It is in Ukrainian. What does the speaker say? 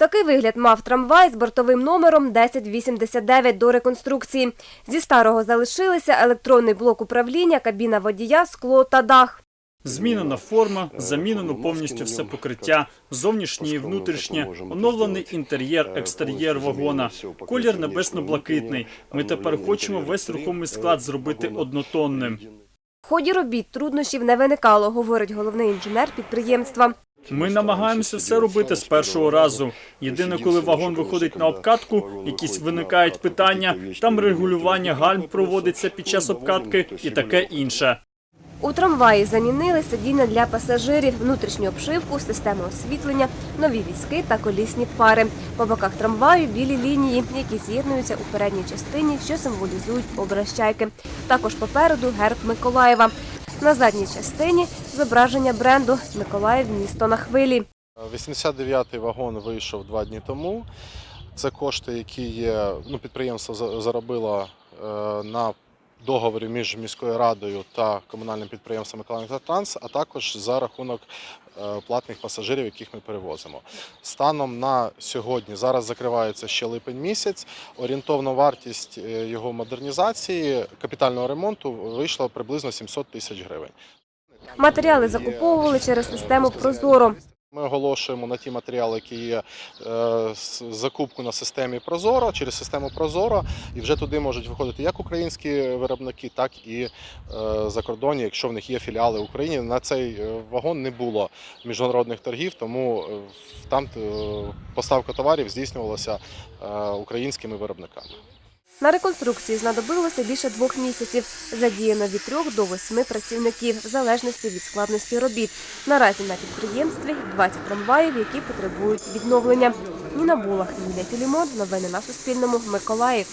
Такий вигляд мав трамвай з бортовим номером 1089 до реконструкції. Зі старого залишилися електронний блок управління, кабіна водія, скло та дах. Змінена форма, замінено повністю все покриття, зовнішнє і внутрішнє, оновлений інтер'єр, екстер'єр вагона, колір небесно-блакитний. Ми тепер хочемо весь рухомий склад зробити однотонним. В ході робіт труднощів не виникало, говорить головний інженер підприємства. Ми намагаємося все робити з першого разу. Єдине, коли вагон виходить на обкатку, якісь виникають питання, там регулювання гальм проводиться під час обкатки і таке інше. У трамваї замінили сидіння для пасажирів, внутрішню обшивку, систему освітлення, нові візки та колісні пари. По боках трамваю білі лінії, які з'єднуються у передній частині, що символізують образ чайки. Також попереду герб Миколаєва. На задній частині зображення бренду Миколаїв місто на хвилі. 89-й вагон вийшов два дні тому. Це кошти, які є, ну, підприємство за- заробило е, на договорі між міською радою та комунальним підприємством «Миколаївтранс», а також за рахунок е, платних пасажирів, яких ми перевозимо. Станом на сьогодні зараз закривається ще липень місяць. Орієнтовна вартість е, його модернізації, капітального ремонту вийшла приблизно 700 тисяч гривень. Матеріали закуповували через систему Прозоро. Ми оголошуємо на ті матеріали, які є е, закупку на системі Прозоро через систему Прозоро, і вже туди можуть виходити як українські виробники, так і е, закордонні, якщо в них є філіали в Україні. На цей е, вагон не було міжнародних торгів, тому там поставка товарів здійснювалася українськими виробниками. На реконструкції знадобилося більше двох місяців. Задіяно від трьох до восьми працівників, в залежності від складності робіт. Наразі на підприємстві 20 трамваїв, які потребують відновлення. Ніна Булах, Юлія Філімон. Новини на Суспільному. Миколаїв.